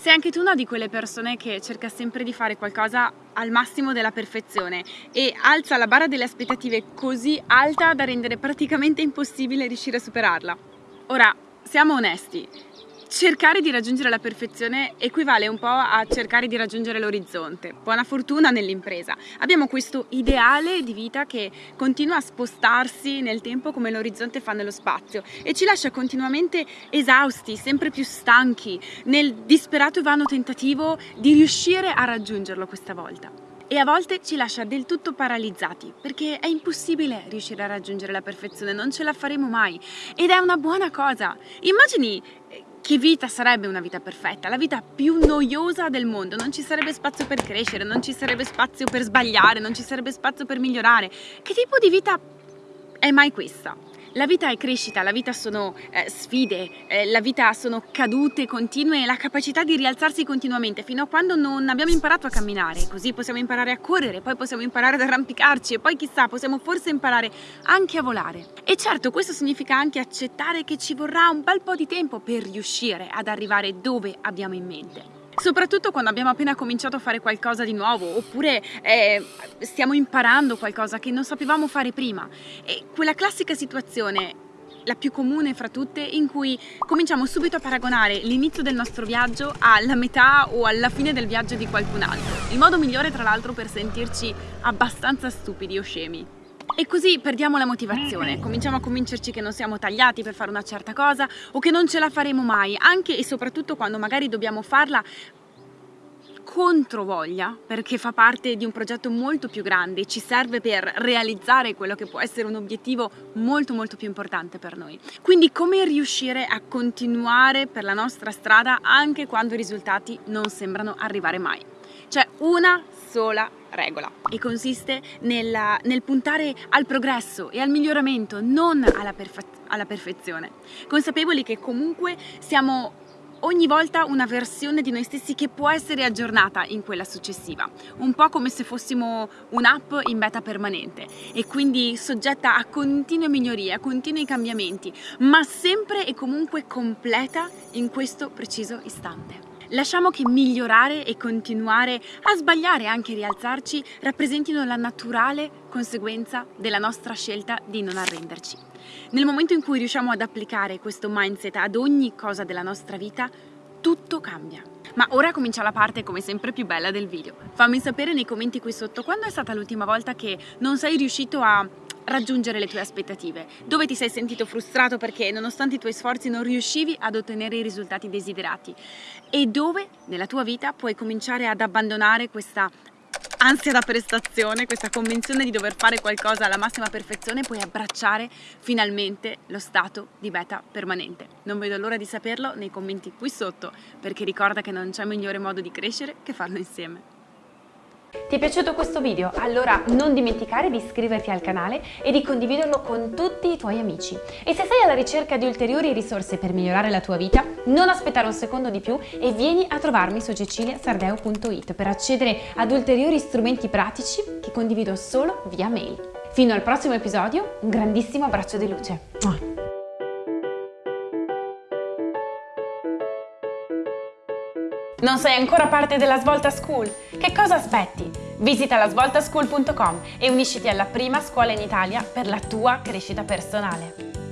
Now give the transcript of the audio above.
Sei anche tu una di quelle persone che cerca sempre di fare qualcosa al massimo della perfezione e alza la barra delle aspettative così alta da rendere praticamente impossibile riuscire a superarla. Ora, siamo onesti, cercare di raggiungere la perfezione equivale un po' a cercare di raggiungere l'orizzonte. Buona fortuna nell'impresa. Abbiamo questo ideale di vita che continua a spostarsi nel tempo come l'orizzonte fa nello spazio e ci lascia continuamente esausti, sempre più stanchi, nel disperato e vano tentativo di riuscire a raggiungerlo questa volta e a volte ci lascia del tutto paralizzati perché è impossibile riuscire a raggiungere la perfezione, non ce la faremo mai ed è una buona cosa. Immagini eh, che vita sarebbe una vita perfetta? La vita più noiosa del mondo, non ci sarebbe spazio per crescere, non ci sarebbe spazio per sbagliare, non ci sarebbe spazio per migliorare. Che tipo di vita è mai questa? La vita è crescita, la vita sono eh, sfide, eh, la vita sono cadute continue e la capacità di rialzarsi continuamente fino a quando non abbiamo imparato a camminare, così possiamo imparare a correre, poi possiamo imparare ad arrampicarci e poi chissà possiamo forse imparare anche a volare. E certo questo significa anche accettare che ci vorrà un bel po' di tempo per riuscire ad arrivare dove abbiamo in mente soprattutto quando abbiamo appena cominciato a fare qualcosa di nuovo oppure eh, stiamo imparando qualcosa che non sapevamo fare prima. E quella classica situazione la più comune fra tutte in cui cominciamo subito a paragonare l'inizio del nostro viaggio alla metà o alla fine del viaggio di qualcun altro. Il modo migliore tra l'altro per sentirci abbastanza stupidi o scemi e così perdiamo la motivazione, cominciamo a convincerci che non siamo tagliati per fare una certa cosa o che non ce la faremo mai, anche e soprattutto quando magari dobbiamo farla contro voglia perché fa parte di un progetto molto più grande ci serve per realizzare quello che può essere un obiettivo molto molto più importante per noi. Quindi come riuscire a continuare per la nostra strada anche quando i risultati non sembrano arrivare mai c'è una sola regola e consiste nella, nel puntare al progresso e al miglioramento, non alla, perfe alla perfezione, consapevoli che comunque siamo ogni volta una versione di noi stessi che può essere aggiornata in quella successiva, un po' come se fossimo un'app in beta permanente e quindi soggetta a continue migliorie, a continui cambiamenti, ma sempre e comunque completa in questo preciso istante. Lasciamo che migliorare e continuare a sbagliare e anche rialzarci rappresentino la naturale conseguenza della nostra scelta di non arrenderci. Nel momento in cui riusciamo ad applicare questo mindset ad ogni cosa della nostra vita, tutto cambia. Ma ora comincia la parte come sempre più bella del video. Fammi sapere nei commenti qui sotto quando è stata l'ultima volta che non sei riuscito a raggiungere le tue aspettative, dove ti sei sentito frustrato perché nonostante i tuoi sforzi non riuscivi ad ottenere i risultati desiderati e dove nella tua vita puoi cominciare ad abbandonare questa ansia da prestazione, questa convinzione di dover fare qualcosa alla massima perfezione, puoi abbracciare finalmente lo stato di beta permanente. Non vedo l'ora di saperlo nei commenti qui sotto, perché ricorda che non c'è migliore modo di crescere che farlo insieme. Ti è piaciuto questo video? Allora non dimenticare di iscriverti al canale e di condividerlo con tutti i tuoi amici. E se sei alla ricerca di ulteriori risorse per migliorare la tua vita, non aspettare un secondo di più e vieni a trovarmi su ceciliasardeo.it per accedere ad ulteriori strumenti pratici che condivido solo via mail. Fino al prossimo episodio, un grandissimo abbraccio di luce. Non sei ancora parte della Svolta School? Che cosa aspetti? Visita lasvoltaschool.com e unisciti alla prima scuola in Italia per la tua crescita personale.